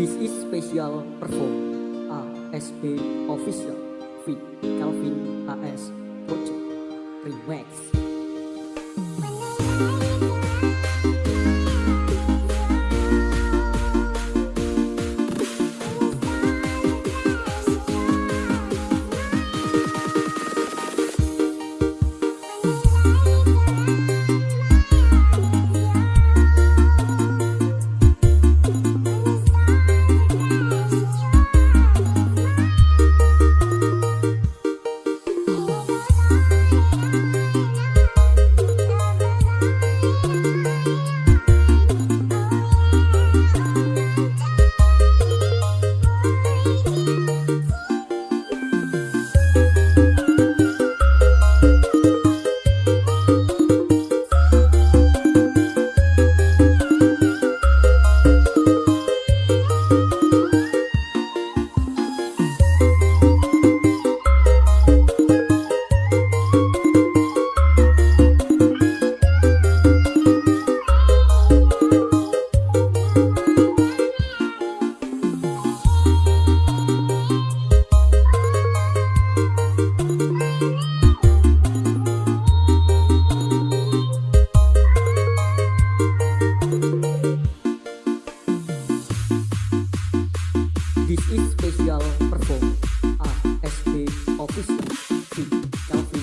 This is special perform ASB official with Calvin AS Project. I is special perform asp S B official C Calvin